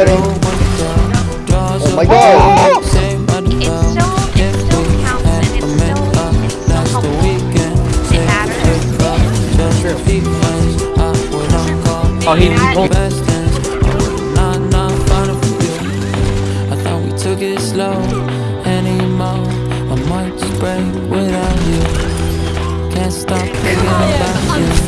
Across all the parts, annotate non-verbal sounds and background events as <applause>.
Oh my god! Oh! Oh, he pulled. I thought we took it slow anymore. I might just break without you. Can't stop thinking about you.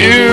you.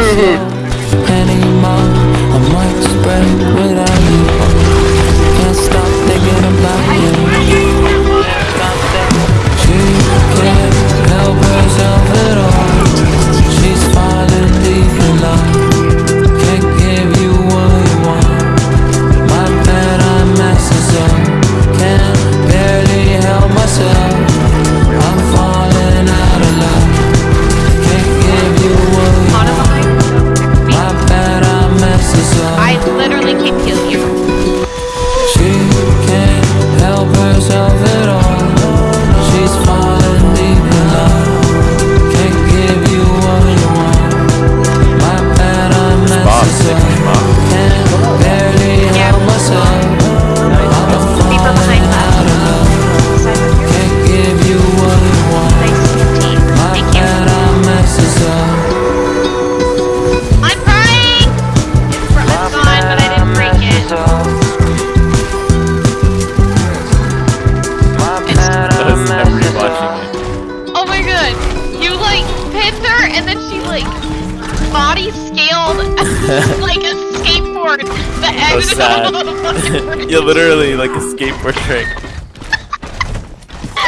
like body scaled <laughs> like a skateboard. The so sad. You're <laughs> literally like a skateboard trick.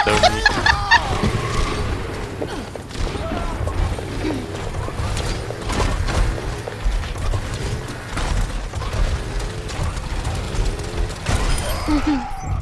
so <laughs>